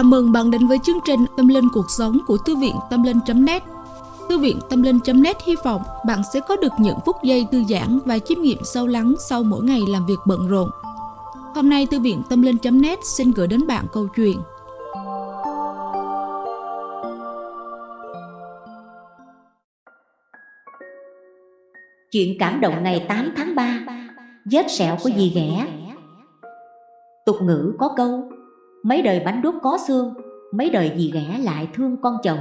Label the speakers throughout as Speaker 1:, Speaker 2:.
Speaker 1: Chào mừng bạn đến với chương trình Tâm Linh Cuộc Sống của Thư viện Tâm Linh.net Thư viện Tâm Linh.net hy vọng bạn sẽ có được những phút giây thư giãn và chiêm nghiệm sâu lắng sau mỗi ngày làm việc bận rộn. Hôm nay, Thư viện Tâm Linh.net xin gửi đến bạn câu chuyện.
Speaker 2: Chuyện cảm động ngày 8 tháng 3 Vết sẹo của dì ghẻ. Tục ngữ có câu Mấy đời bánh đúc có xương Mấy đời dì ghẻ lại thương con chồng.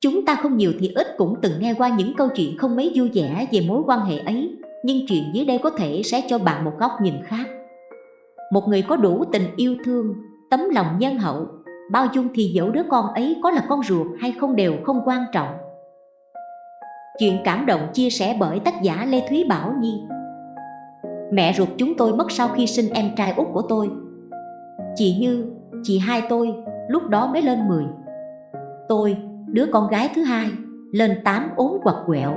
Speaker 2: Chúng ta không nhiều thì ít cũng từng nghe qua những câu chuyện không mấy vui vẻ về mối quan hệ ấy Nhưng chuyện dưới đây có thể sẽ cho bạn một góc nhìn khác. Một người có đủ tình yêu thương, tấm lòng nhân hậu Bao dung thì dẫu đứa con ấy có là con ruột hay không đều không quan trọng. Chuyện cảm động chia sẻ bởi tác giả Lê Thúy Bảo Nhi. Mẹ ruột chúng tôi mất sau khi sinh em trai út của tôi. Chị Như, chị hai tôi, lúc đó mới lên 10 Tôi, đứa con gái thứ hai, lên 8 ốm quặt quẹo.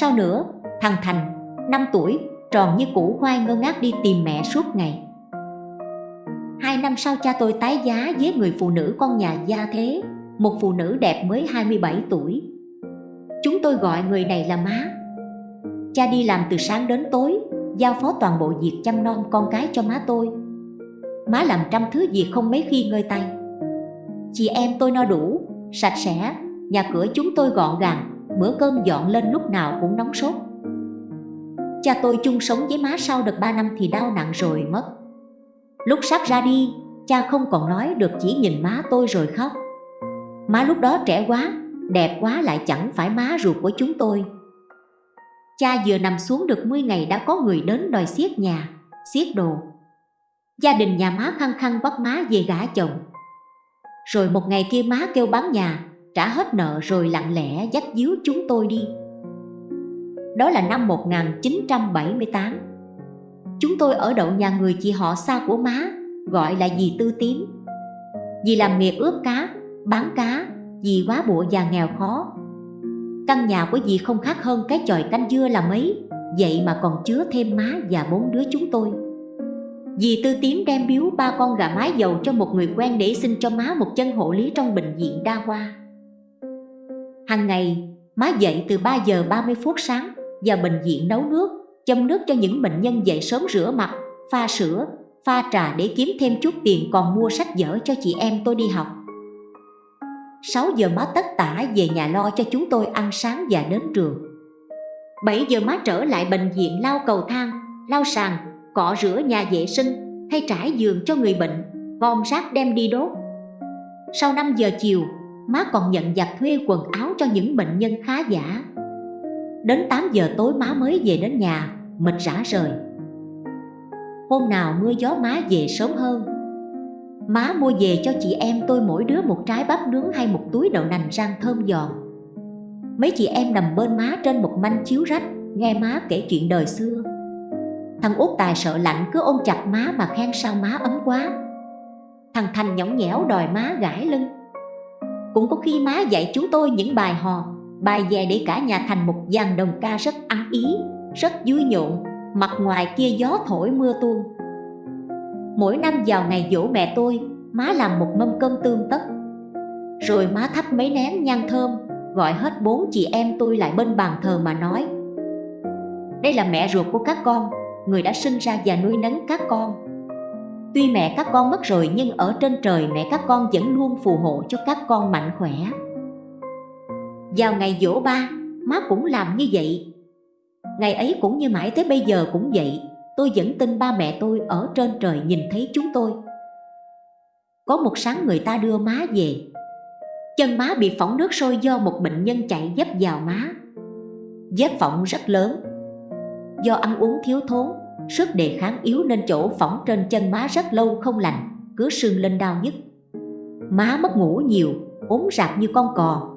Speaker 2: Sau nữa, thằng Thành, 5 tuổi, tròn như củ khoai ngơ ngác đi tìm mẹ suốt ngày. Hai năm sau cha tôi tái giá với người phụ nữ con nhà gia thế Một phụ nữ đẹp mới 27 tuổi. Chúng tôi gọi người này là má. Cha đi làm từ sáng đến tối Giao phó toàn bộ việc chăm nom con cái cho má tôi. Má làm trăm thứ việc không mấy khi ngơi tay. Chị em tôi no đủ, sạch sẽ Nhà cửa chúng tôi gọn gàng Bữa cơm dọn lên lúc nào cũng nóng sốt. Cha tôi chung sống với má sau được 3 năm thì đau nặng rồi mất. Lúc sắp ra đi, cha không còn nói được chỉ nhìn má tôi rồi khóc. Má lúc đó trẻ quá, đẹp quá lại chẳng phải má ruột của chúng tôi. Cha vừa nằm xuống được 10 ngày đã có người đến đòi xiết nhà, xiết đồ. Gia đình nhà má khăng khăng bắt má về gả chồng. Rồi một ngày kia má kêu bán nhà Trả hết nợ rồi lặng lẽ dắt díu chúng tôi đi. Đó là năm 1978 Chúng tôi ở đậu nhà người chị họ xa của má Gọi là dì Tư Tím. Dì làm nghề ướp cá, bán cá Dì quá bộ già nghèo khó. Căn nhà của dì không khác hơn cái chòi canh dưa là mấy Vậy mà còn chứa thêm má và bốn đứa chúng tôi. Dì Tư Tím đem biếu ba con gà mái dầu cho một người quen để xin cho má một chân hộ lý trong bệnh viện đa khoa. Hàng ngày, má dậy từ 3 giờ 30 phút sáng và bệnh viện nấu nước, châm nước cho những bệnh nhân dậy sớm rửa mặt, pha sữa, pha trà để kiếm thêm chút tiền còn mua sách vở cho chị em tôi đi học. 6 giờ má tất tả về nhà lo cho chúng tôi ăn sáng và đến trường. 7 giờ má trở lại bệnh viện lau cầu thang, lau sàn, cọ rửa nhà vệ sinh hay trải giường cho người bệnh, gom rác đem đi đốt. Sau 5 giờ chiều, má còn nhận giặt thuê quần áo cho những bệnh nhân khá giả. Đến 8 giờ tối má mới về đến nhà, mệt rã rời. Hôm nào mưa gió má về sớm hơn. Má mua về cho chị em tôi mỗi đứa một trái bắp nướng hay một túi đậu nành rang thơm giòn. Mấy chị em nằm bên má trên một manh chiếu rách, nghe má kể chuyện đời xưa. Thằng út tài sợ lạnh, cứ ôm chặt má mà khen sao má ấm quá. Thằng Thành nhõng nhẽo đòi má gãi lưng. Cũng có khi má dạy chúng tôi những bài hò, Bài về để cả nhà thành một dàn đồng ca rất ăn ý, Rất vui nhộn, Mặt ngoài kia gió thổi mưa tuôn. Mỗi năm vào ngày dỗ mẹ tôi, Má làm một mâm cơm tương tất. Rồi má thắp mấy nén nhang thơm, Gọi hết bốn chị em tôi lại bên bàn thờ mà nói. Đây là mẹ ruột của các con người đã sinh ra và nuôi nấng các con. Tuy mẹ các con mất rồi nhưng ở trên trời mẹ các con vẫn luôn phù hộ cho các con mạnh khỏe. Vào ngày dỗ ba, má cũng làm như vậy. Ngày ấy cũng như mãi tới bây giờ cũng vậy Tôi vẫn tin ba mẹ tôi ở trên trời nhìn thấy chúng tôi. Có một sáng người ta đưa má về. Chân má bị phỏng nước sôi do một bệnh nhân chạy dấp vào má. Vết phỏng rất lớn. Do ăn uống thiếu thốn, sức đề kháng yếu nên chỗ phỏng trên chân má rất lâu không lành, cứ sưng lên đau nhức. Má mất ngủ nhiều, ốm rạp như con cò.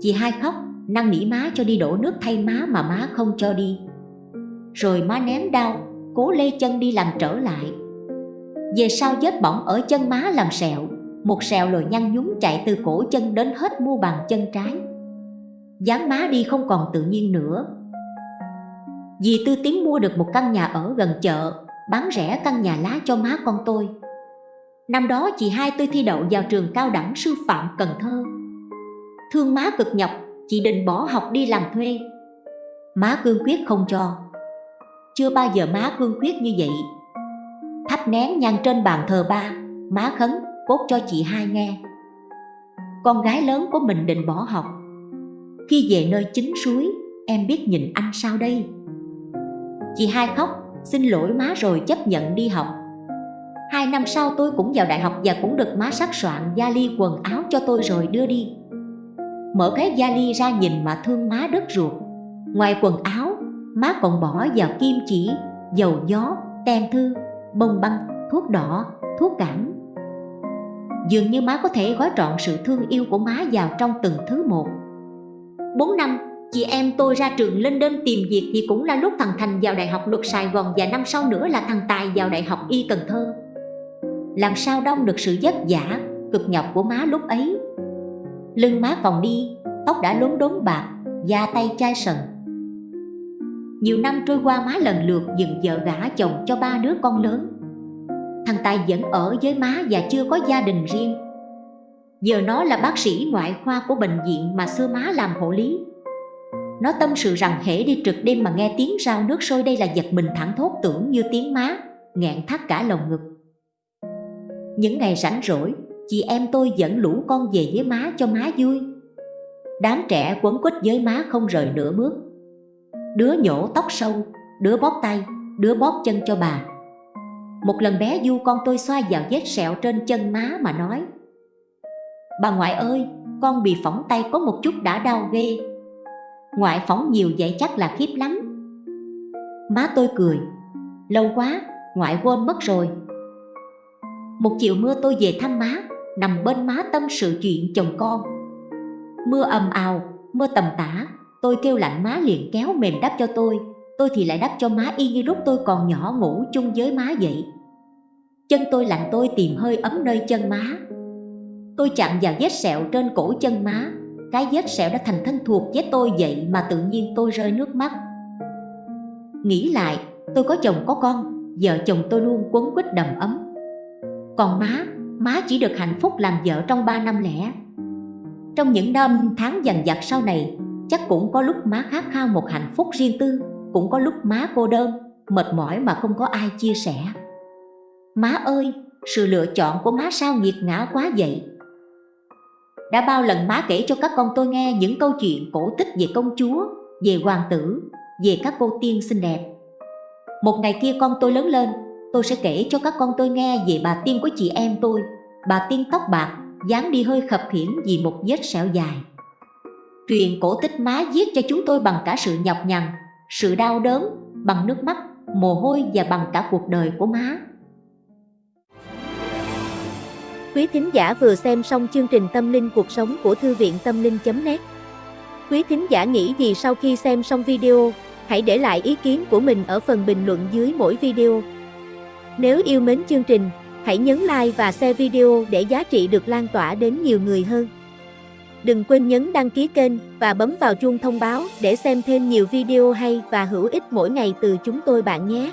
Speaker 2: Chị hai khóc, năn nỉ má cho đi đổ nước thay má mà má không cho đi. Rồi má ném đau, cố lê chân đi làm trở lại. Về sau vết bỏng ở chân má làm sẹo, một sẹo lồi nhăn nhúm chạy từ cổ chân đến hết mu bàn chân trái. dáng má đi không còn tự nhiên nữa, Dì Tư Tiến mua được một căn nhà ở gần chợ Bán rẻ căn nhà lá cho má con tôi. Năm đó chị hai tôi thi đậu vào trường cao đẳng sư phạm Cần Thơ. Thương má cực nhọc, chị định bỏ học đi làm thuê. Má cương quyết không cho. Chưa bao giờ má cương quyết như vậy. Thắp nén nhang trên bàn thờ ba Má khấn cốt cho chị hai nghe. Con gái lớn của mình định bỏ học. Khi về nơi chính suối Em biết nhìn anh sao đây? Chị hai khóc Xin lỗi má rồi chấp nhận đi học. Hai năm sau tôi cũng vào đại học Và cũng được má sắc soạn gia ly quần áo cho tôi rồi đưa đi. Mở cái gia ly ra nhìn mà thương má đất ruột. Ngoài quần áo Má còn bỏ vào kim chỉ Dầu gió, tem thư, bông băng, thuốc đỏ, thuốc cảm. Dường như má có thể gói trọn sự thương yêu của má vào trong từng thứ một. Bốn năm, chị em tôi ra trường lên đơn tìm việc thì cũng là lúc thằng Thành vào Đại học Luật Sài Gòn và năm sau nữa là thằng Tài vào Đại học Y Cần Thơ. Làm sao đông được sự vất vả, cực nhọc của má lúc ấy. Lưng má còn đi, tóc đã lốn đốn bạc, da tay chai sần. Nhiều năm trôi qua má lần lượt dựng vợ gả chồng cho ba đứa con lớn. Thằng Tài vẫn ở với má và chưa có gia đình riêng. Giờ nó là bác sĩ ngoại khoa của bệnh viện mà xưa má làm hộ lý. Nó tâm sự rằng hễ đi trực đêm mà nghe tiếng rau nước sôi đây là giật mình thẳng thốt tưởng như tiếng má Nghẹn thắt cả lồng ngực. Những ngày rảnh rỗi, chị em tôi dẫn lũ con về với má cho má vui. Đám trẻ quấn quýt với má không rời nửa bước. Đứa nhổ tóc sâu, đứa bóp tay, đứa bóp chân cho bà. Một lần bé Du con tôi xoa vào vết sẹo trên chân má mà nói Bà ngoại ơi, con bị phỏng tay có một chút đã đau ghê. Ngoại phỏng nhiều vậy chắc là khiếp lắm. Má tôi cười. Lâu quá, ngoại quên mất rồi. Một chiều mưa tôi về thăm má Nằm bên má tâm sự chuyện chồng con. Mưa ầm ào, mưa tầm tã Tôi kêu lạnh má liền kéo mềm đắp cho tôi. Tôi thì lại đắp cho má y như lúc tôi còn nhỏ ngủ chung với má vậy. Chân tôi lạnh tôi tìm hơi ấm nơi chân má. Tôi chạm vào vết sẹo trên cổ chân má cái vết sẹo đã thành thân thuộc với tôi vậy mà tự nhiên tôi rơi nước mắt. Nghĩ lại, tôi có chồng có con, vợ chồng tôi luôn quấn quýt đầm ấm. Còn má má chỉ được hạnh phúc làm vợ trong 3 năm lẻ. Trong những năm tháng dằn vặt sau này, chắc cũng có lúc má khát khao một hạnh phúc riêng tư, cũng có lúc má cô đơn, mệt mỏi mà không có ai chia sẻ. Má ơi, sự lựa chọn của má sao nghiệt ngã quá vậy? Đã bao lần má kể cho các con tôi nghe những câu chuyện cổ tích về công chúa về hoàng tử về các cô tiên xinh đẹp. Một ngày kia con tôi lớn lên tôi sẽ kể cho các con tôi nghe về bà tiên của chị em tôi. Bà tiên tóc bạc dáng đi hơi khập khiễng vì một vết sẹo dài. Truyền cổ tích má viết cho chúng tôi bằng cả sự nhọc nhằn sự đau đớn bằng nước mắt, mồ hôi và bằng cả cuộc đời của má.
Speaker 3: Quý thính giả vừa xem xong chương trình Tâm linh cuộc sống của Thư viện Tâm linh.net Quý thính giả nghĩ gì sau khi xem xong video, hãy để lại ý kiến của mình ở phần bình luận dưới mỗi video. Nếu yêu mến chương trình, hãy nhấn like và share video để giá trị được lan tỏa đến nhiều người hơn. Đừng quên nhấn đăng ký kênh và bấm vào chuông thông báo để xem thêm nhiều video hay và hữu ích mỗi ngày từ chúng tôi bạn nhé.